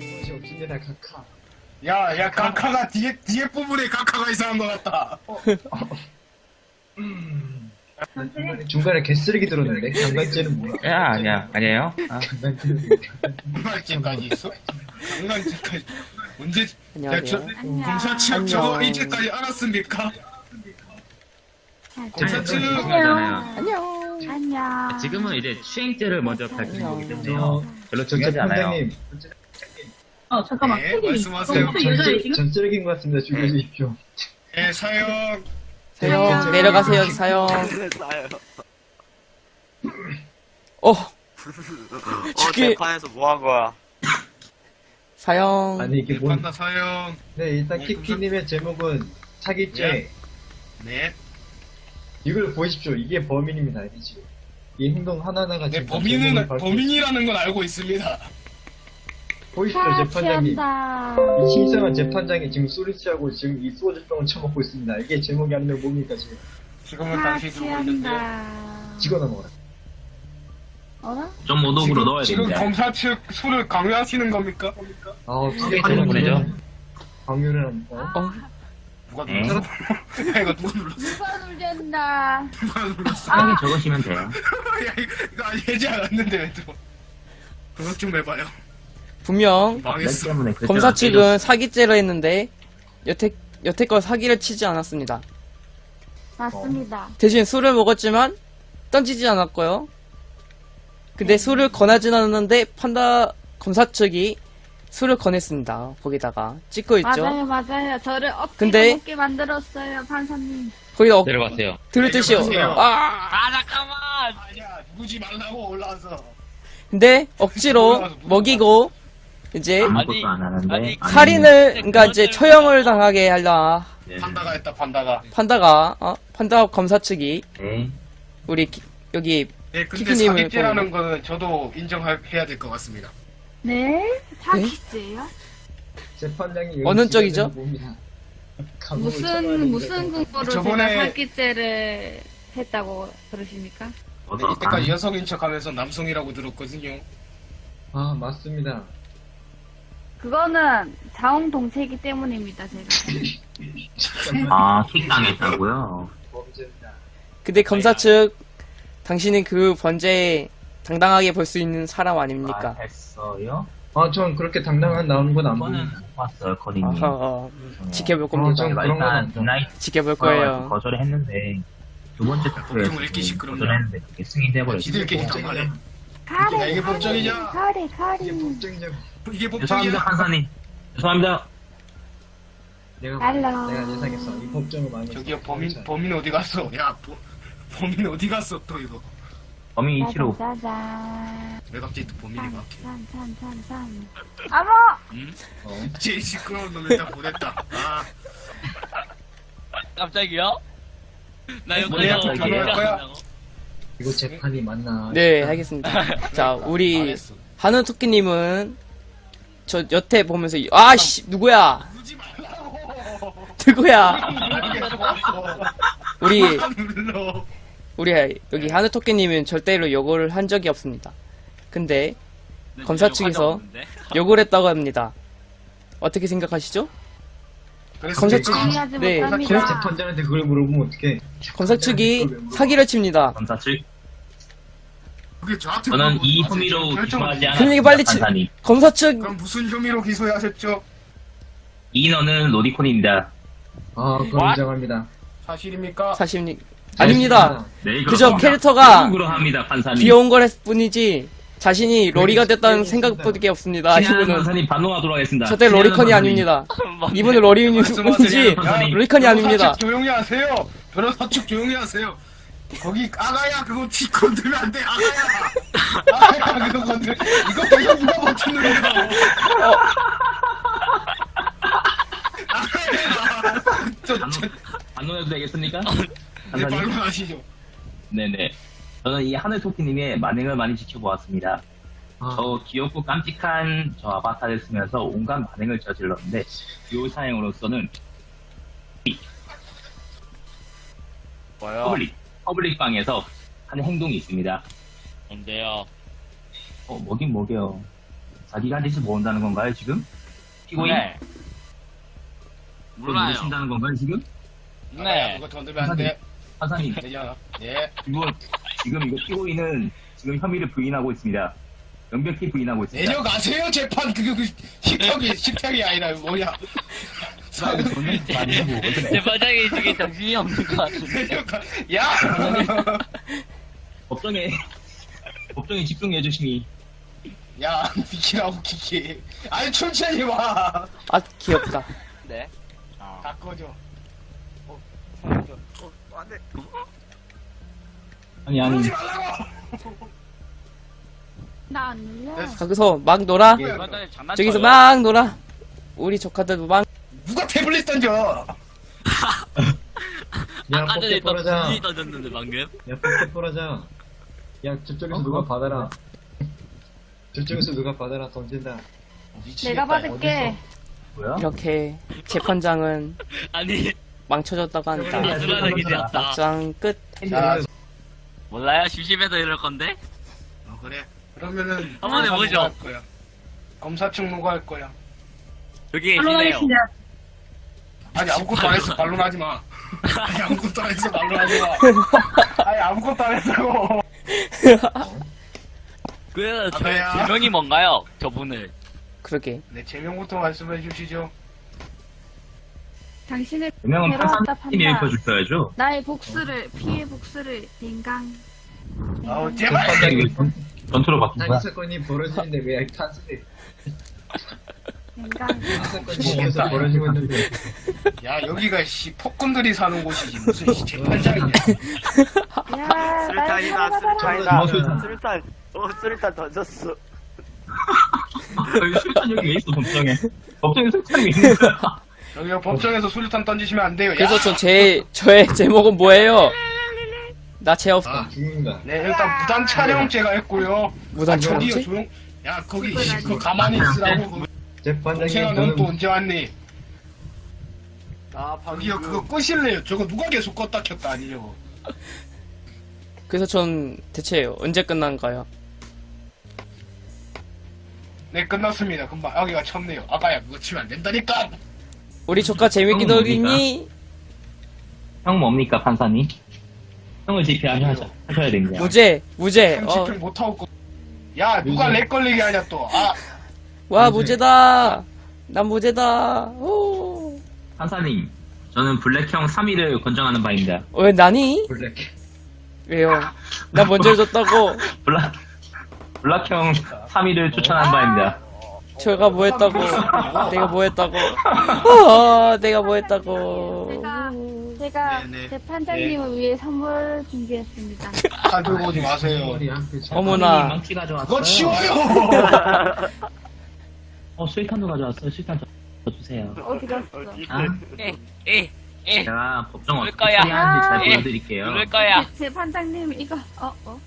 무엇이 없습니다, 카카. 야, 야, 카카가 뒤에, 뒤에 부분에 카카가 이상한 것 같다. 중간에, 중간에 개쓰레기 들었는데? 강간죄는 뭐야? 야, 아니야, 아니에요. 아, 강간죄는 뭐야? 강간죄까지 있어? 강간죄까지. 언제, 안녕하세요. 검사 측 저거 이제까지 알았습니까? 검사 측, 중요하잖아요. 안녕. 안녕. 지금은 이제 추행죄를 먼저 밝히는 거기 때문에요. 저, 별로 중요하지 않아요. 판장님, 어, 잠깐만. 네, 말씀하세요. 너무 전, 여자애 쓰- 지금? 전 쓰레기인 것 같습니다. 죽여주십시오. 예, 사형. 사형. 내려가세요 사형 싸요. 어 어, 죽기- 재판에서 뭐 한 거야? 사형 아니, 이게 예, 뭔, 판다 사형. 네, 일단 네, 키키님의 제목은 사기죄. 예. 네. 이걸 보십시오. 이게 범인입니다, 이 지금. 이 행동 하나하나가 네, 지금 범인은, 범인이라는 건 알고 있습니다. 보십시오, 아. 취한다. 이 심상한 재판장이 지금 소리치하고 지금 이 소주병을 처먹고 있습니다. 이게 제목이 아니면 뭡니까, 지금? 지금은 아, 당신이 들고 있는데. 찍어 넘어라. 어라? 좀 오독으로 넣어야 지금 됩니다. 검사 측 술을 강요하시는 겁니까? 아, 크게 되는 거죠? 강요를 합니다. 어? 누가 네. 눌렀어? 야, 이거 누가 눌렀어? 누가 놀잔다. 누가 눌렀어? 편하게 적으시면 돼요. 야, 이거, 해지 않았는데, 왜 또. 그것 좀 해봐요. 분명 렉 망했어. 때문에 검사 측은. 사기죄를 했는데 여태 여태껏 사기를 치지 않았습니다 맞습니다. 대신 술을 먹었지만 던지지 않았고요 근데 술을 권하진 않았는데 판다 검사 측이 술을 권했습니다 거기다가 찍고 있죠 맞아요, 맞아요. 저를 억지로 근데- 먹게 만들었어요, 판사님. 거기다 어, 내려가세요. 들을 듯이요 내려가세요. 아 아니야, 누구지 말라고 올라와서. 근데 억지로 먹이고 이제 아무것도 안 하는데. 네. 살인을 그러니까 이제 처형을 당하게 하려 네. 판다가 했다, 판다가. 판다가 어? 판다 검사 측이 네. 우리 기- 여기 네, 근데 키키님을 사기죄라는 거는 저도 인정해야 될 것 같습니다. 네? 사기죄요? 재판장이 어느 쪽이죠? 무슨. 무슨 근거로 저번에- 제가 사기죄를 했다고 그러십니까? 네, 이때까지 여성인 척 하면서 남성이라고 들었거든요. 아, 맞습니다. 그거는 자웅동체이기 때문입니다, 제가. 아, 킥당했다고요? 범죄입니다. 근데 검사 측 당신이 그 번제에 당당하게 볼 수 있는 사람 아닙니까? 아, 했어요? 아, 전 그렇게 당당한 나오는 건안 그거는 보입니다. 못 봤어요, 커닝님. 아하, 어, 지켜볼 겁니다. 좀 그런 건 일단 없죠. 나이 지켜볼 거예요. 거절을 했는데 두 번째 읽기 시끄럽냐. 거절했는데 그게 승인돼 버렸어요. 지들끼리 정말해. 가리, 야, 이게 법정이냐? 가리. 이게 법정이냐고. 이게 죄송합니다, 법정이야. 판사님. 죄송합니다. 내가, 알로. 내가 예상했어. 이 법정을 많이. 저기요, 범인, 범인 어디 갔어? 야, 보, 범인 어디 갔어, 또 이거. 범인 위치로 짜잔. 왜 갑자기 또 범인이 짠, 막혀? 짠, 짠, 짠, 짠. 어머! 응? 어. 제일 시끄러운 놈 일단 보냈다. 아, 깜짝이야? 나 여기서 또 어떻게 변호할 거야? 이거 재판이 맞나? 네, 알겠습니다. 자, 우리 망했어. 한우 토끼님은 저 여태 보면서 아씨 누구야? 누구야? 우리. 우리 여기 한우 토끼님은 절대로 욕을 한 적이 없습니다. 근데 나 검사 측에서? 욕을 했다고 합니다. 어떻게 생각하시죠? 검사 측- 네. 재판장한테 그걸 물어보면 어떡해. 검사 측이 사기를 칩니다. 검사 측 저는 이. 혐의로 기소하지 그러니까 않았습니다. 빨리 치- 판사님. 검사 측 그럼 무슨 혐의로 기소하셨죠? 이 인원은 로디콘입니다. 아, 그건 What? 인정합니다. 사실입니다. 사실 아닙니다. 네, 그저. 캐릭터가 그러합니다, 판사님. 귀여운 걸 했을 뿐이지 자신이 로리가 됐다는 네, 생각밖에 없습니다. 친한 이분은 판사님 반응하도록 하겠습니다. 절대 로리컨이 판사님. 아닙니다. 이분은 로리인지. 로리컨이 아닙니다. 측 조용히 하세요. 변호사 측 조용히 하세요. 거기 아가야 그거 티 건들면 안 돼. 아가야. 아가야 그거 건들. 이거 계속 누가 버티는 거야. 아가야. 저, 저, 반론해도 되겠습니까? 네? 반론하시죠. 네네. 저는 이 하늘 토끼님의 만행을 많이 지켜보았습니다. 아, 저 귀엽고 깜찍한 저 아바타를 쓰면서 온갖 만행을 저질렀는데 이 사형으로서는 뭐요? public, public 방에서 하는 행동이 있습니다. 뭔데요? 어, 뭐긴 뭐게요. 자기가 대신 모은다는 건가요, 지금? 피고인? 네. 몰라요. 모르신다는 건가요, 지금? 네. 그거 건들면 안 돼 판사님, 되잖아 예 이거, 지금 이거 피고인은 지금 혐의를 부인하고 있습니다. 명백히 부인하고 있습니다. 내려가세요 재판 그거 그 식탁이 식탁이 아니라 뭐야 제 과장이 지금 정신이 없는 것 같은데. 내려가 야 법정에, 법정에 집중해 주시니. 야, 비키라고 키키. 아니, 천천히 와. 아 귀엽다. 네. 다 꺼져. 아니, 아니. 그러지 말라고! 나안 눌려. 거기서 막 놀아. 예. 과장님 장난쳐요. 저기서 막 놀아. 우리 조카들도 막 누가 태블릿 던져? 야, 아까 전에 또. 분이 던졌는데 방금. 야, 뽑기 벌어자. 야, 저쪽에서 누가 받아라. 저쪽에서 누가 받아라, 던진다. 내가 받을게. 뭐야? 이렇게 재판장은 아니 망쳐졌다고 한다. 막장 끝. 자, 몰라요? 심심해서 이럴 건데. 어, 그래. 그러면은. 한번 해보죠. 검사 측 누가 할 거야? 여기 계시네요. 아니, 아무것도 안 했어. 반론하지 마. 아니, 아무것도 안 했어. 반론하지 마. 아니, 아무것도 안 했다고. 그 저, 아가야. 제명이 뭔가요? 저분을. 그러게. 네, 제명부터 말씀해 주시죠. 당신을 괴로웠다 판사님이 판다. 읽혀주셔야죠. 나의 복수를 피해 복수를 댕강. 아우, 제발. 전- 전투로 바뀐 한 거야? 사건이 벌어지는데 왜 탄수돼? 댕강. 한 사건이 벌어지고 있는데. 야, 여기가 씨, 폭군들이 사는 곳이지. 무슨 씨, 재판장이냐. 야, 날 살아가라. 뭐 술탄, 술탄, 어, 술탄 던졌어. 여기 술탄 여기 왜 있어, 법정에? 법정에 술탄이 왜 있는 거야? 여기가 법정에서 수류탄 던지시면 안 돼요. 야. 그래서 저 제 저의 제목은 뭐예요? 나죄 없어. 아, 죽는다. 네, 일단 무단 촬영죄가 했고요. 무단 아, 저기요, 촬영죄? 조용. 야, 거기 씨, 그 가만히 있으라고. 재판장이 동생아, 넌또 저는 언제 왔니? 아, 저기요, 그거 끄실래요? 저거 누가 계속 껐다 켰다 아니냐고. 그래서 전 대체 언제 끝난가요? 네, 끝났습니다. 금방 여기가 쳤네요. 아까야, 그거 치면 안 된다니까. 우리 조카 재밌게 형은 놀이니? 형 뭡니까, 판사님? 형을 집회하셔야 하셔야 됩니다. 무죄, 무죄. 어, 집행 못하고. 끄- 야, 누가 무죄. 렉 걸리게 하냐 또. 아, 와 무죄. 무죄다. 난 무죄다. 오. 판사님, 저는 블랙형 3위를 권장하는 바입니다. 왜 나니? 블랙. 왜요? 나 먼저 해줬다고. 블락, 블락형 3위를 추천하는 바입니다. 제가 뭐 했다고. 내가 뭐 했다고. 아, 내가 뭐 했다고. 제가 제가 네, 네. 재판장님을 위해 선물 준비했습니다. 칼 들고 오지 마세요. 어머나. 망치 가져왔어요. 그거 치워요! 어, 수익탄도 가져왔어요. 수익탄 저 주세요. 어디 갔어? 아, 에, 에, 에. 제가 법정 어떻게 거야. 처리하는지 잘 아. 예. 보여드릴게요. 누를 거야. 재판장님 이거 어 어.